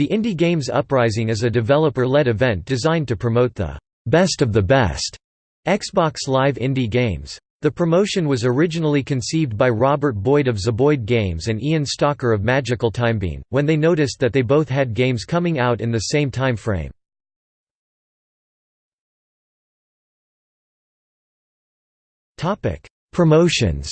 The Indie Games Uprising is a developer-led event designed to promote the «best of the best» Xbox Live indie games. The promotion was originally conceived by Robert Boyd of Zeboyd Games and Ian Stocker of Magical Timebean, when they noticed that they both had games coming out in the same time frame. Promotions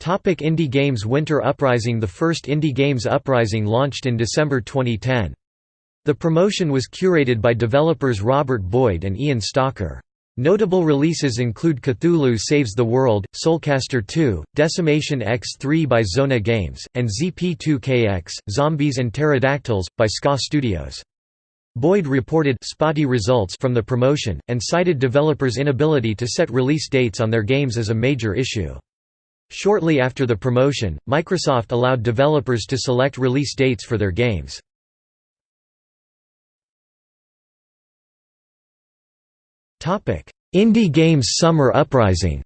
Topic Indie Games Winter Uprising The first Indie Games Uprising launched in December 2010. The promotion was curated by developers Robert Boyd and Ian Stocker. Notable releases include Cthulhu Saves the World, Soulcaster 2, Decimation X3 by Zona Games, and ZP2KX, Zombies and Pterodactyls, by SKA Studios. Boyd reported spotty results from the promotion, and cited developers' inability to set release dates on their games as a major issue. Shortly after the promotion, Microsoft allowed developers to select release dates for their games. Indie Games Summer Uprising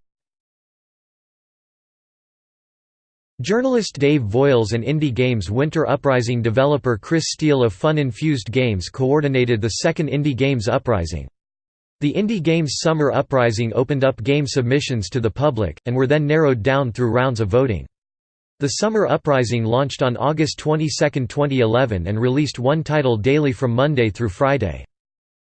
Journalist Dave Voiles and Indie Games Winter Uprising developer Chris Steele of Fun Infused Games coordinated the second Indie Games Uprising. The Indie Games Summer Uprising opened up game submissions to the public, and were then narrowed down through rounds of voting. The Summer Uprising launched on August 22, 2011 and released one title daily from Monday through Friday.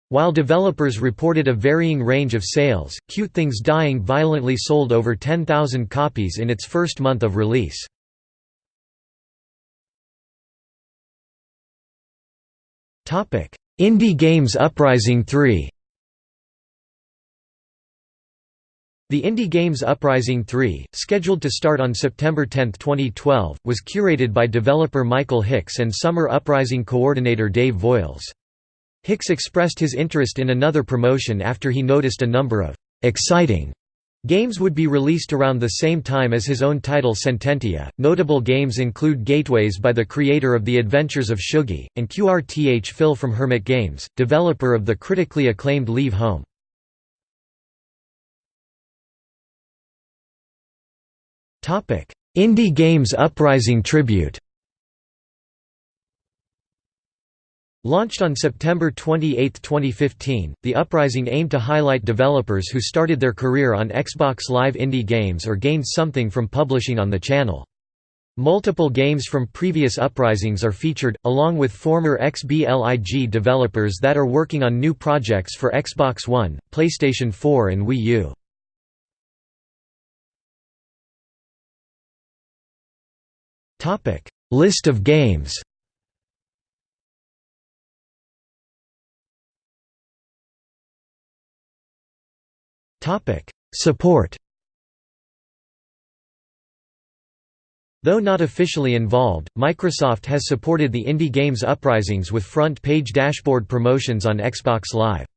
While developers reported a varying range of sales, Cute Things Dying Violently sold over 10,000 copies in its first month of release. Indie Games Uprising 3 The Indie Games Uprising 3, scheduled to start on September 10, 2012, was curated by developer Michael Hicks and Summer Uprising coordinator Dave Voiles. Hicks expressed his interest in another promotion after he noticed a number of «exciting» Games would be released around the same time as his own title Sententia. Notable games include Gateways by the creator of The Adventures of Shuggie, and QRTH-PHYL from Hermit Games, developer of the critically acclaimed Leave Home. Indie Games Uprising Tribute Launched on September 28, 2015, the Uprising aimed to highlight developers who started their career on Xbox Live indie games or gained something from publishing on the channel. Multiple games from previous Uprisings are featured, along with former XBLIG developers that are working on new projects for Xbox One, PlayStation 4 and Wii U. List of games. Topic: Support. Though not officially involved, Microsoft has supported the Indie Games Uprisings with front-page dashboard promotions on Xbox Live.